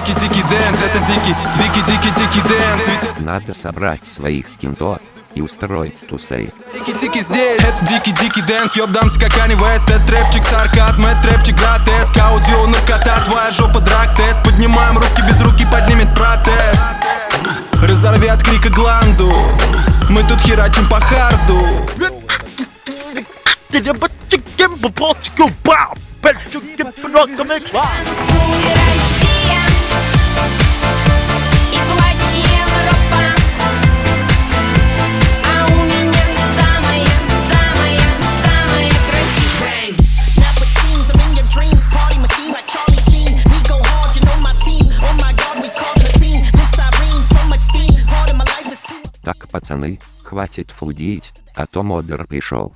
дикий-дикий dance, это дикий, дикий-дикий-дикий dance. Надо собрать своих кентов и устроить тусей. Дикий-дикий здесь Это дикий-дикий dance, ёбдамся как Канье Уэст Это трэпчик сарказм, это трэпчик гротеск. Аудио наркота, твоя жопа drug test Поднимаем руки, без руки поднимет протест. Разорви от крика гланду. Мы тут херачим по hard у. Танцуй, Так, пацаны, хватит фудить, а то модер пришел.